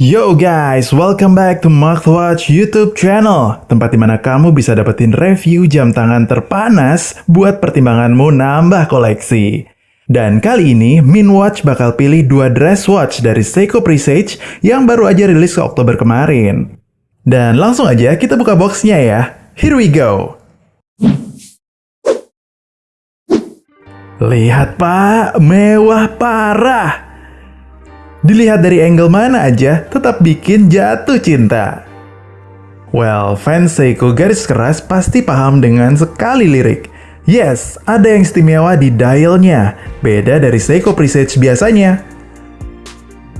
Yo guys, welcome back to Watch YouTube channel Tempat di mana kamu bisa dapetin review jam tangan terpanas buat pertimbanganmu nambah koleksi. Dan kali ini, Minwatch bakal pilih dua dress watch dari Seiko Presage yang baru aja rilis ke Oktober kemarin. Dan langsung aja kita buka boxnya ya. Here we go. Lihat pak, mewah parah Dilihat dari angle mana aja, tetap bikin jatuh cinta. Well, fans Seiko garis keras pasti paham dengan sekali lirik. Yes, ada yang istimewa di dialnya, beda dari Seiko Presage biasanya.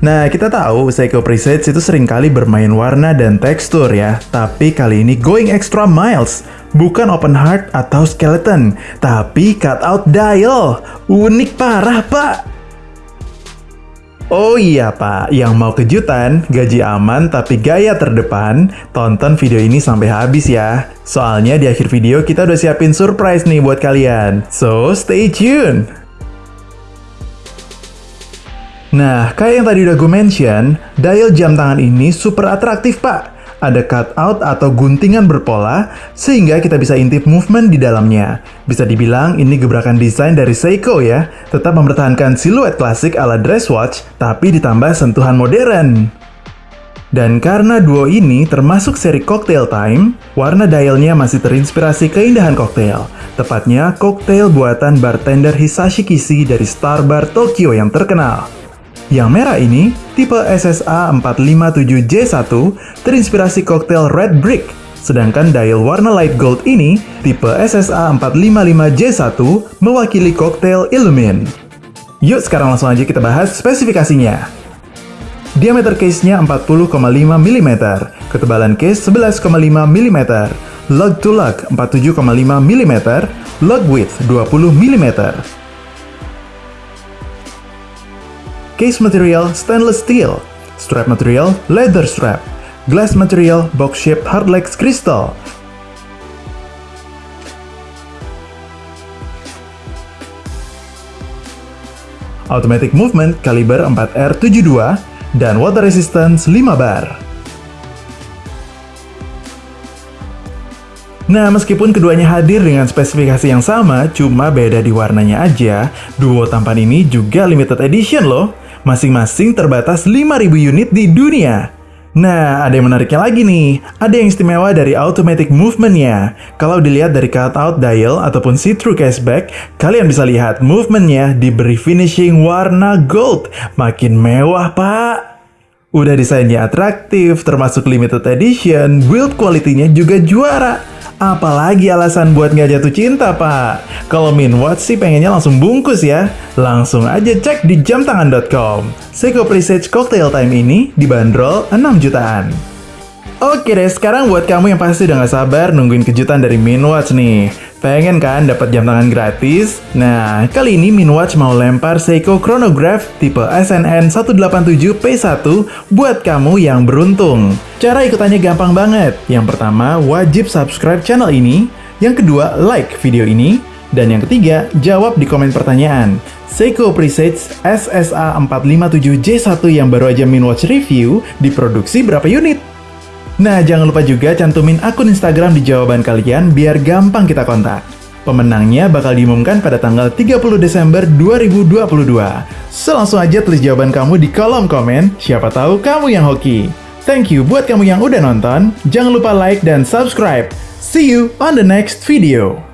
Nah, kita tahu Seiko Presage itu sering kali bermain warna dan tekstur ya, tapi kali ini going extra miles. Bukan open heart atau skeleton, tapi cut out dial. Unik parah, Pak! Oh iya pak, yang mau kejutan, gaji aman tapi gaya terdepan, tonton video ini sampai habis ya. Soalnya di akhir video kita udah siapin surprise nih buat kalian. So, stay tune! Nah, kayak yang tadi udah gue mention, dial jam tangan ini super atraktif pak ada cutout atau guntingan berpola, sehingga kita bisa intip movement di dalamnya. Bisa dibilang ini gebrakan desain dari Seiko ya, tetap mempertahankan siluet klasik ala dress watch, tapi ditambah sentuhan modern. Dan karena duo ini termasuk seri Cocktail Time, warna dialnya masih terinspirasi keindahan koktail. Tepatnya koktail buatan bartender Hisashi Kishi dari Star Bar Tokyo yang terkenal. Yang merah ini, tipe SSA 457J1, terinspirasi koktail Red Brick. Sedangkan dial warna light gold ini, tipe SSA 455J1, mewakili koktail Illumin. Yuk sekarang langsung aja kita bahas spesifikasinya. Diameter case-nya 40,5 mm, ketebalan case 11,5 mm, lug to lug 47,5 mm, lug width 20 mm, Case material stainless steel. Strap material leather strap. Glass material box-shaped hardlex crystal. Automatic movement kaliber 4R72 dan water resistance 5 bar. Nah, meskipun keduanya hadir dengan spesifikasi yang sama, cuma beda di warnanya aja, duo tampan ini juga limited edition loh. Masing-masing terbatas 5.000 unit di dunia. Nah, ada yang menariknya lagi nih. Ada yang istimewa dari automatic movementnya. Kalau dilihat dari cutout dial ataupun see-through cashback, kalian bisa lihat movementnya diberi finishing warna gold. Makin mewah, Pak. Udah desainnya atraktif, termasuk limited edition, build quality-nya juga juara. Apalagi alasan buat nggak jatuh cinta, Pak? Kalau Minwatch sih pengennya langsung bungkus ya. Langsung aja cek di jamtangan.com. Seiko Presage Cocktail Time ini dibanderol 6 jutaan. Oke deh, sekarang buat kamu yang pasti udah gak sabar nungguin kejutan dari Minwatch nih. Pengen kan dapat jam tangan gratis? Nah, kali ini Minwatch mau lempar Seiko Chronograph tipe SNN 187P1 buat kamu yang beruntung. Cara ikutannya gampang banget. Yang pertama, wajib subscribe channel ini. Yang kedua, like video ini. Dan yang ketiga, jawab di komen pertanyaan. Seiko Presage SSA 457J1 yang baru aja Minwatch review diproduksi berapa unit? Nah, jangan lupa juga cantumin akun Instagram di jawaban kalian biar gampang kita kontak. Pemenangnya bakal diumumkan pada tanggal 30 Desember 2022. So, langsung aja tulis jawaban kamu di kolom komen, siapa tahu kamu yang hoki. Thank you buat kamu yang udah nonton, jangan lupa like dan subscribe. See you on the next video.